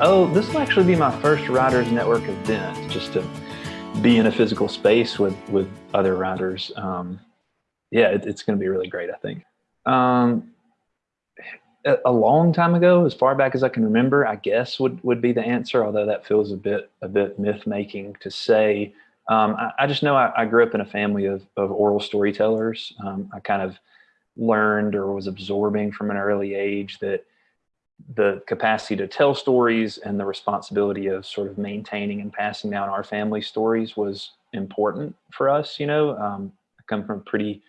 Oh, this will actually be my first Writers Network event, just to be in a physical space with, with other writers. Um, yeah, it, it's going to be really great, I think. Um, a, a long time ago, as far back as I can remember, I guess would, would be the answer, although that feels a bit, a bit myth making to say. Um, I, I, just know I, I, grew up in a family of, of oral storytellers. Um, I kind of learned or was absorbing from an early age that the capacity to tell stories and the responsibility of sort of maintaining and passing down our family stories was important for us. You know, um, I come from a pretty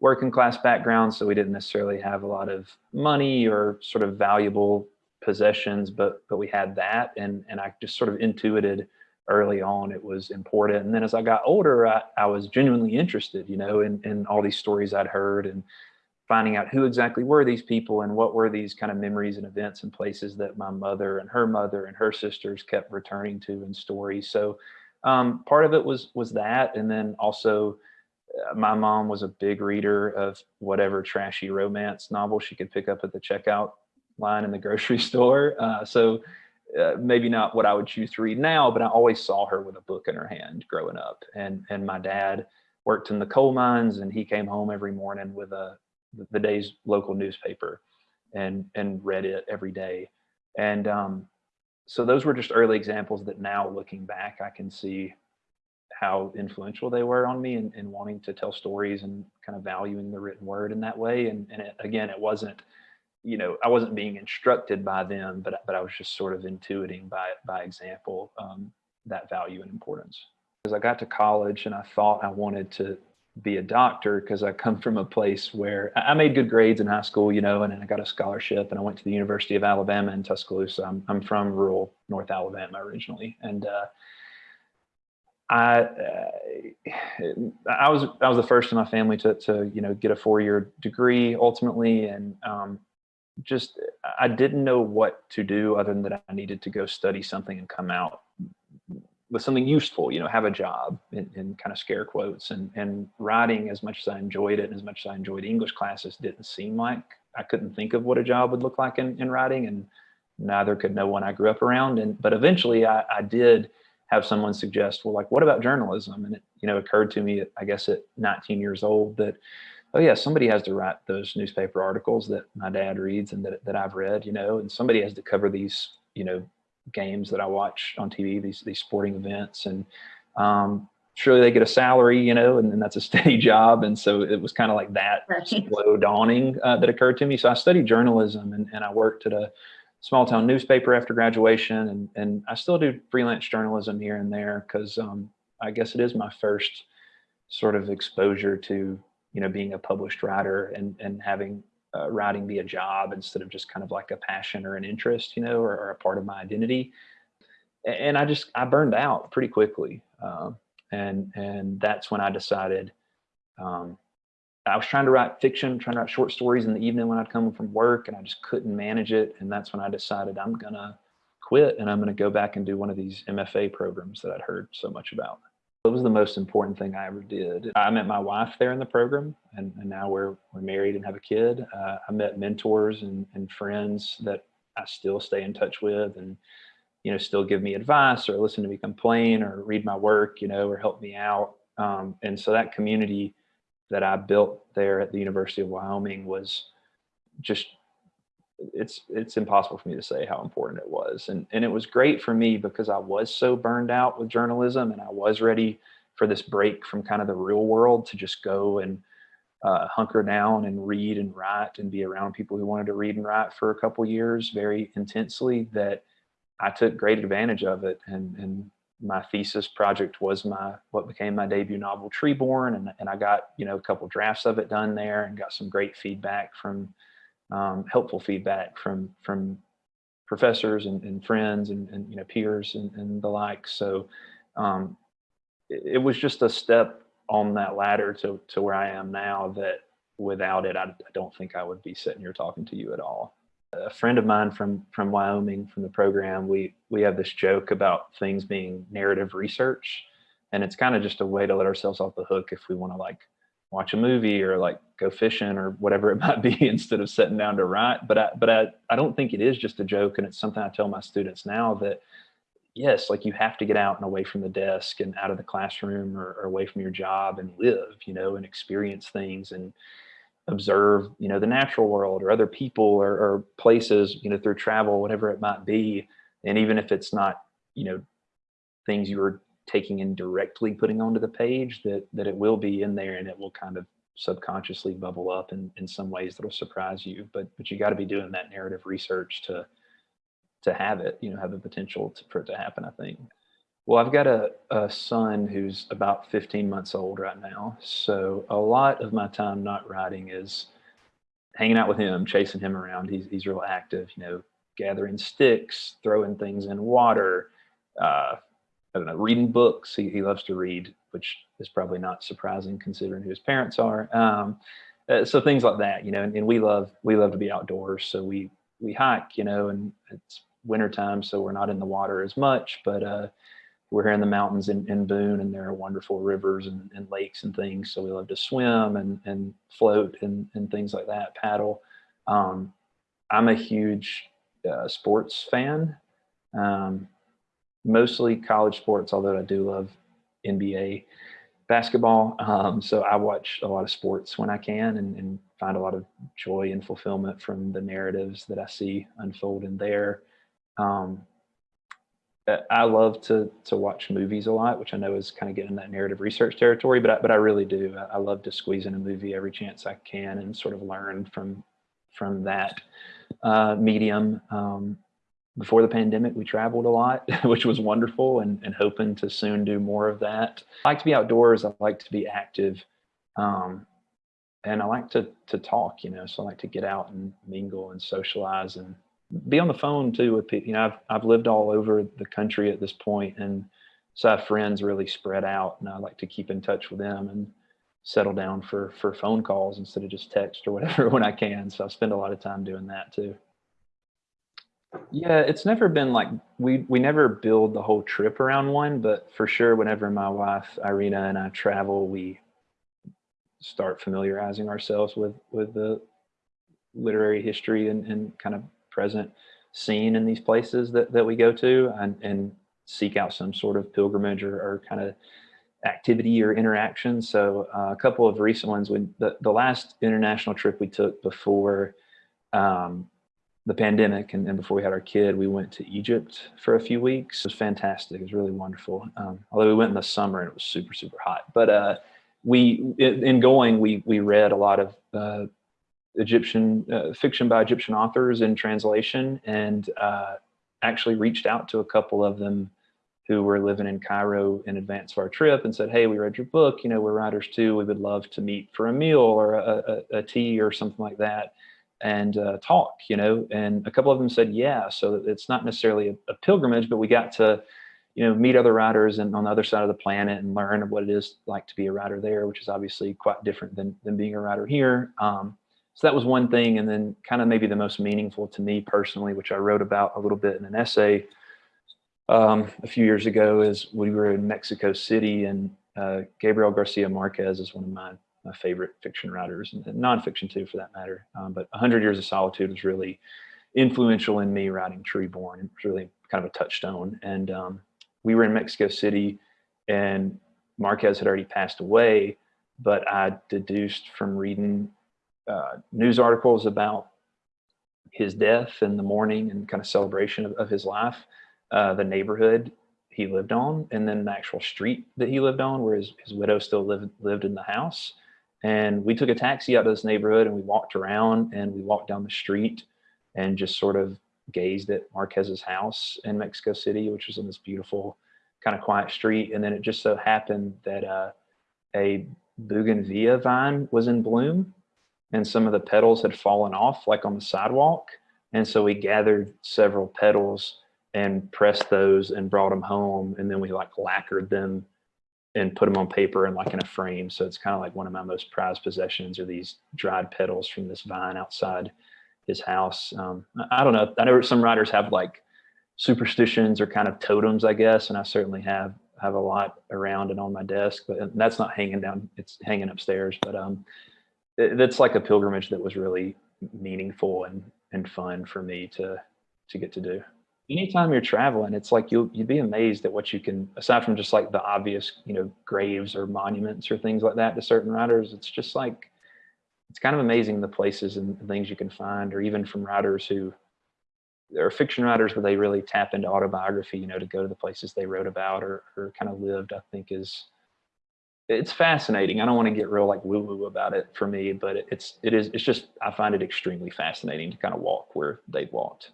working class background, so we didn't necessarily have a lot of money or sort of valuable possessions, but but we had that, and and I just sort of intuited early on it was important. And then as I got older, I, I was genuinely interested, you know, in in all these stories I'd heard and finding out who exactly were these people and what were these kind of memories and events and places that my mother and her mother and her sisters kept returning to in stories. So um, part of it was was that, and then also uh, my mom was a big reader of whatever trashy romance novel she could pick up at the checkout line in the grocery store. Uh, so uh, maybe not what I would choose to read now, but I always saw her with a book in her hand growing up. And and my dad worked in the coal mines, and he came home every morning with a the day's local newspaper and and read it every day. And um, so those were just early examples that now looking back i can see how influential they were on me and, in wanting to tell stories and kind of valuing the written word in that way. And, and it, again it wasn't you know i wasn't being instructed by them but but i was just sort of intuiting by by example um, that value and importance. As i got to college and i thought i wanted to be a doctor because I come from a place where I made good grades in high school, you know, and I got a scholarship and I went to the University of Alabama in Tuscaloosa. I'm, I'm from rural North Alabama originally. And, uh, I, uh, I was, I was the first in my family to, to, you know, get a four-year degree ultimately. And, um, just, I didn't know what to do other than that I needed to go study something and come out with something useful, you know, have a job in, in, kind of scare quotes and, and writing as much as I enjoyed it and as much as I enjoyed English classes didn't seem like I couldn't think of what a job would look like in, in writing and neither could no one I grew up around. And, but eventually I, I did have someone suggest, well, like, what about journalism? And it, you know, occurred to me, I guess at 19 years old that, oh yeah, somebody has to write those newspaper articles that my dad reads and that, that I've read, you know, and somebody has to cover these, you know, games that I watch on TV, these these sporting events, and um, surely they get a salary, you know, and, and that's a steady job. And so it was kind of like that right. slow dawning uh, that occurred to me. So I studied journalism and, and I worked at a small town newspaper after graduation, and and I still do freelance journalism here and there because um, I guess it is my first sort of exposure to you know being a published writer and and having uh, writing be a job instead of just kind of like a passion or an interest, you know, or, or a part of my identity. And I just, I burned out pretty quickly. Um, and, and that's when I decided, um, I was trying to write fiction, trying to write short stories in the evening when I'd come from work and I just couldn't manage it. And that's when I decided I'm to quit and I'm to go back and do one of these MFA programs that I'd heard so much about. It was the most important thing I ever did. I met my wife there in the program, and, and now we're, we're married and have a kid. Uh, I met mentors and, and friends that I still stay in touch with and, you know, still give me advice or listen to me complain or read my work, you know, or help me out. Um, and so that community that I built there at the University of Wyoming was just it's it's impossible for me to say how important it was. And and it was great for me because I was so burned out with journalism and I was ready for this break from kind of the real world to just go and uh, hunker down and read and write and be around people who wanted to read and write for a couple years very intensely that I took great advantage of it. And and my thesis project was my what became my debut novel Treeborne. And, and I got you know a couple drafts of it done there and got some great feedback from um, helpful feedback from from professors and, and friends and, and, you know peers and, and the like. So um, it, it, was just a step on that ladder to to where I am now. That without it, I, I don't think I would be sitting here talking to you at all. A friend of mine from from Wyoming from the program, we we have this joke about things being narrative research, and it's kind of just a way to let ourselves off the hook if we want to like watch a movie or like go fishing or whatever it might be instead of sitting down to write. But I, but I, I don't think it is just a joke. And it's something I tell my students now that yes, like you have to get out and away from the desk and out of the classroom or, or away from your job and live, you know, and experience things and observe, you know, the natural world or other people or, or places, you know, through travel, whatever it might be. And even if it's not, you know, things you were taking and directly putting onto the page, that that it will be in there and it will kind of subconsciously bubble up in, in some ways that'll surprise you. But but you got to be doing that narrative research to to have it, you know, have the potential to, for it to happen, I think. Well, I've got a, a son who's about 15 months old right now. So a lot of my time not writing is hanging out with him, chasing him around. He's, he's real active, you know, gathering sticks, throwing things in water, uh, I don't know, reading books. He, he loves to read, which is probably not surprising considering who his parents are. Um, uh, so things like that, you know, and, and, we love, we love to be outdoors. So we, we hike, you know, and it's wintertime, so we're not in the water as much, but uh, we're here in the mountains in, in Boone and there are wonderful rivers and, and, lakes and things. So we love to swim and, and float and, and things like that, paddle. Um, I'm a huge uh, sports fan, um, mostly college sports, although I do love NBA basketball. Um, so I watch a lot of sports when I can and, and, find a lot of joy and fulfillment from the narratives that I see unfold in there. Um, I love to to watch movies a lot, which I know is kind of getting that narrative research territory, but I, but I really do. I, I, love to squeeze in a movie every chance I can and sort of learn from from that uh, medium. Um, before the pandemic, we traveled a lot, which was wonderful, and, and hoping to soon do more of that. I like to be outdoors. I like to be active, um, and I like to to talk. You know, so I like to get out and mingle and socialize and be on the phone too with people. You know, I've, I've lived all over the country at this point and so I have friends really spread out and I like to keep in touch with them and settle down for, for phone calls instead of just text or whatever when I can. So I spend a lot of time doing that too. Yeah, it's never been like we we never build the whole trip around one, but for sure, whenever my wife Irina and I travel, we start familiarizing ourselves with with the literary history and, and kind of present scene in these places that, that we go to and, and seek out some sort of pilgrimage or, or kind of activity or interaction. So uh, a couple of recent ones, when the, the last international trip we took before um, the pandemic and, and, before we had our kid, we went to Egypt for a few weeks. It was fantastic. It was really wonderful. Um, although we went in the summer and it was super, super hot. But uh, we, in going, we, we read a lot of uh, Egyptian uh, fiction by Egyptian authors in translation and uh, actually reached out to a couple of them who were living in Cairo in advance of our trip and said, hey, we read your book, you know, we're writers too, we would love to meet for a meal or a, a, a tea or something like that and uh, talk, you know, and a couple of them said, yeah, so it's not necessarily a, a, pilgrimage, but we got to, you know, meet other writers and on the other side of the planet and learn of what it is like to be a writer there, which is obviously quite different than, than being a writer here. Um, so that was one thing. And then kind of maybe the most meaningful to me personally, which I wrote about a little bit in an essay um, a few years ago is we were in Mexico City and uh, Gabriel Garcia Marquez is one of my, my favorite fiction writers and, and nonfiction too for that matter. Um, but 100 Years of Solitude was really influential in me writing Treeborne. It was really kind of a touchstone. And um, we were in Mexico City and Marquez had already passed away, but I deduced from reading uh, news articles about his death and the mourning and kind of celebration of, of his life, uh, the neighborhood he lived on, and then the actual street that he lived on where his, his widow still lived, lived in the house. And we took a taxi out to this neighborhood and we walked around and we walked down the street and just sort of gazed at Marquez's house in Mexico City, which was on this beautiful kind of quiet street. And then it just so happened that uh, a bougainvillea vine was in bloom and some of the petals had fallen off like on the sidewalk. And so we gathered several petals and pressed those and brought them home. And then we like lacquered them and put them on paper and like in a frame. So it's kind of like one of my most prized possessions are these dried petals from this vine outside his house. Um, I don't know. I know some writers have like superstitions or kind of totems, I guess. And I certainly have have a lot around and on my desk, but that's not hanging down. It's hanging upstairs. But um, it, it's like a pilgrimage that was really meaningful and and fun for me to to get to do. Anytime you're traveling, it's like you'll you'd be amazed at what you can. Aside from just like the obvious, you know, graves or monuments or things like that to certain writers, it's just like it's kind of amazing the places and things you can find, or even from writers who there are fiction writers where they really tap into autobiography, you know, to go to the places they wrote about or, or kind of lived, I think is, it's fascinating. I don't want to get real like woo woo about it for me, but it's, it is, it's just, I find it extremely fascinating to kind of walk where they've walked.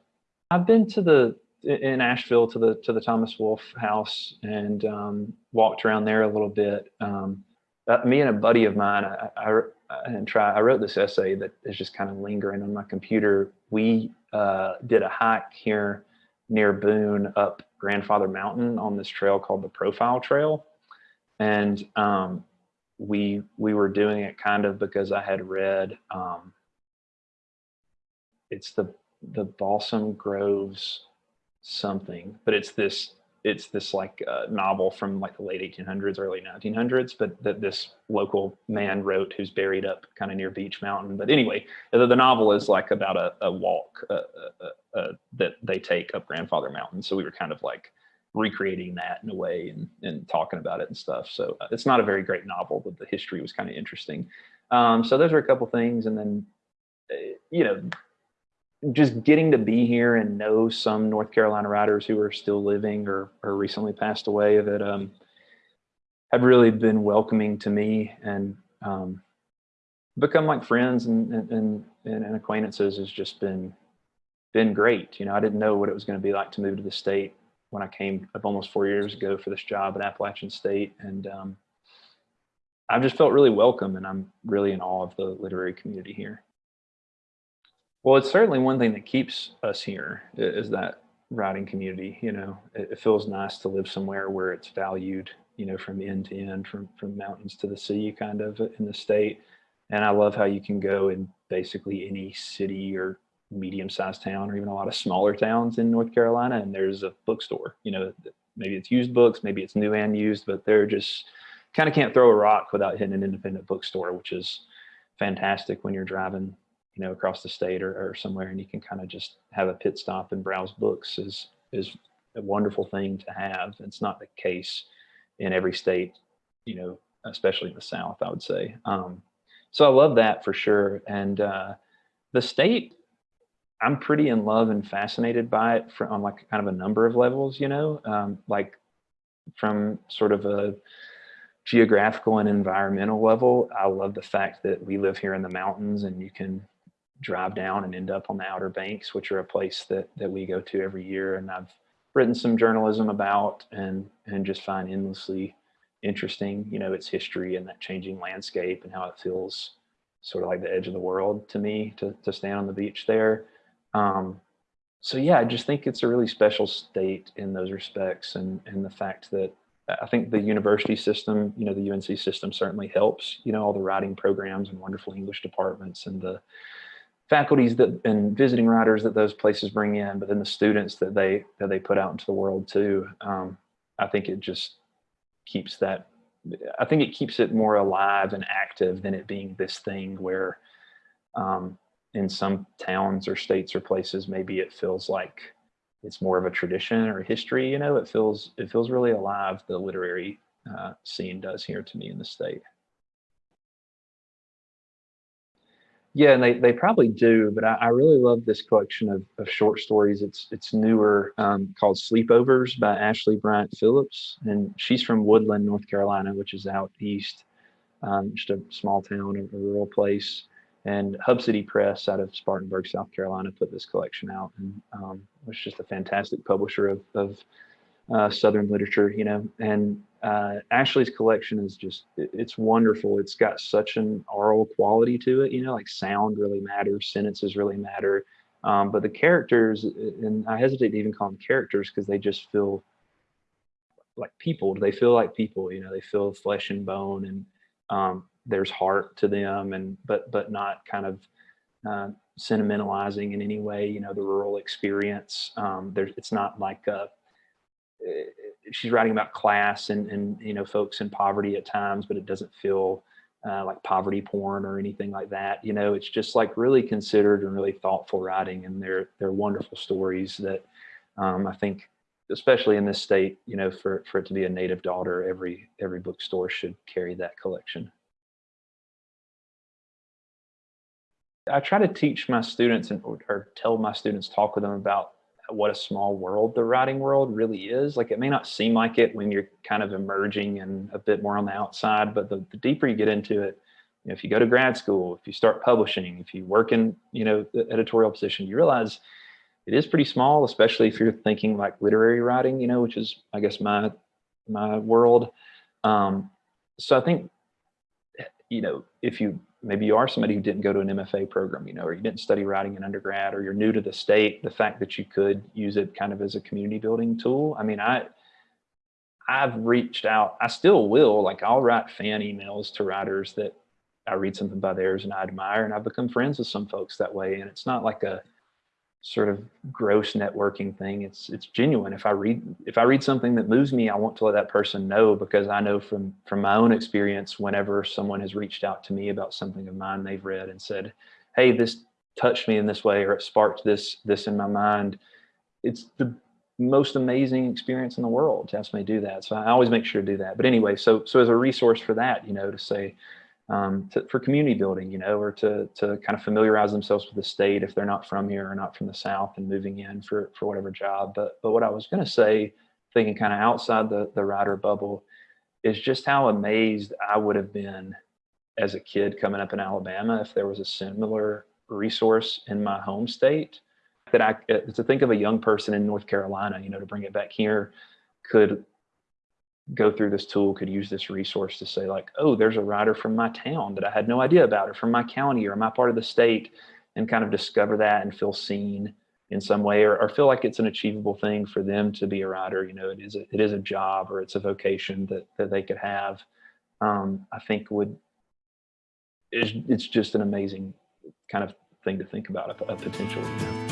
I've been to the, in Asheville to the, to the Thomas Wolfe house and um, walked around there a little bit. Um, uh, me and a buddy of mine, I, I, and try. I wrote this essay that is just kind of lingering on my computer. We uh, did a hike here near Boone up Grandfather Mountain on this trail called the Profile Trail, and um, we we were doing it kind of because I had read um, it's the the Balsam Groves something, but it's this it's this like uh, novel from like the late 1800s, early 1900s, but that this local man wrote who's buried up kind of near Beech Mountain. But anyway, the, the novel is like about a, a walk uh, uh, uh, that they take up Grandfather Mountain. So we were kind of like recreating that in a way and, and talking about it and stuff. So uh, it's not a very great novel, but the history was kind of interesting. Um, so those are a couple things. And then, uh, you know, just getting to be here and know some North Carolina writers who are still living or, or recently passed away that um, have really been welcoming to me and um, become like friends and, and, and, and acquaintances has just been been great. You know, I didn't know what it was going to be like to move to the state when I came up almost four years ago for this job at Appalachian State. And um, I've just felt really welcome and I'm really in awe of the literary community here. Well, it's certainly one thing that keeps us here is that writing community. You know, it, it, feels nice to live somewhere where it's valued, you know, from end to end, from, from mountains to the sea kind of in the state. And I love how you can go in basically any city or medium sized town or even a lot of smaller towns in North Carolina and there's a bookstore, you know, maybe it's used books, maybe it's new and used, but they're just kind of can't throw a rock without hitting an independent bookstore, which is fantastic when you're driving you know, across the state or, or somewhere and you can kind of just have a pit stop and browse books is, is a wonderful thing to have. It's not the case in every state, you know, especially in the South, I would say. Um, so I love that for sure. And uh, the state, I'm pretty in love and fascinated by it on like kind of a number of levels, you know, um, like from sort of a geographical and environmental level. I love the fact that we live here in the mountains and you can drive down and end up on the Outer Banks, which are a place that, that we go to every year. And I've written some journalism about and, and just find endlessly interesting, you know, its history and that changing landscape and how it feels sort of like the edge of the world to me to, to stand on the beach there. Um, so yeah, I just think it's a really special state in those respects. And, and the fact that I think the university system, you know, the UNC system certainly helps, you know, all the writing programs and wonderful English departments and the, faculties that and visiting writers that those places bring in, but then the students that they that they put out into the world too. Um, I think it just keeps that. I think it keeps it more alive and active than it being this thing where, um, in some towns or states or places, maybe it feels like it's more of a tradition or history. You know, it feels it feels really alive. The literary uh, scene does here to me in the state. Yeah, and they, they probably do, but I, I really love this collection of, of short stories. It's it's newer, um, called Sleepovers by Ashleigh Bryant Phillips, and she's from Woodland, North Carolina, which is out east, um, just a small town, a, rural place. And Hub City Press out of Spartanburg, South Carolina, put this collection out, and um, was just a fantastic publisher of, of uh, Southern literature, you know. And uh, Ashleigh's collection is just, it, it's wonderful. It's got such an oral quality to it, you know, like sound really matters, sentences really matter. Um, but the characters, and I hesitate to even call them characters because they just feel like people. They feel like people, you know, they feel flesh and bone and um, there's heart to them and, but, but not kind of uh, sentimentalizing in any way, you know, the rural experience. Um, there's, it's not like a, she's writing about class and, and, you know, folks in poverty at times, but it doesn't feel uh, like poverty porn or anything like that. You know, it's just like really considered and really thoughtful writing and they're, they're wonderful stories that um, I think, especially in this state, you know, for, for it to be a native daughter, every, every bookstore should carry that collection. I try to teach my students and or, or tell my students, talk with them about what a small world the writing world really is. Like it may not seem like it when you're kind of emerging and a bit more on the outside, but the, the deeper you get into it, you know, if you go to grad school, if you start publishing, if you work in, you know, the editorial position, you realize it is pretty small, especially if you're thinking like literary writing, you know, which is, I guess, my, my world. Um, so I think, you know, if you maybe you are somebody who didn't go to an MFA program, you know, or you didn't study writing in undergrad, or you're new to the state, the fact that you could use it kind of as a community building tool. I mean, I, I've reached out, I still will, like I'll write fan emails to writers that I read something by theirs and I admire, and I've become friends with some folks that way. And it's not like a, sort of gross networking thing. It's it's genuine. If I read if I read something that moves me, I want to let that person know because I know from from my own experience, whenever someone has reached out to me about something of mine they've read and said, "Hey, this touched me in this way," or it sparked this this in my mind. It's the most amazing experience in the world to me to do that. So I always make sure to do that. But anyway, so so as a resource for that, you know, to say, um, to, for community building, you know, or to, to kind of familiarize themselves with the state if they're not from here or not from the South and moving in for, for whatever job. But, but what I was going to say, thinking kind of outside the, the writer bubble, is just how amazed I would have been as a kid coming up in Alabama if there was a similar resource in my home state that I, to think of a young person in North Carolina, you know, to bring it back here could go through this tool could use this resource to say like, oh, there's a writer from my town that I had no idea about or from my county or my part of the state and kind of discover that and feel seen in some way or, or feel like it's an achievable thing for them to be a writer. You know, it is a, it is a job or it's a vocation that, that they could have. Um, I think would, it's, it's just an amazing kind of thing to think about a, a potential. You know?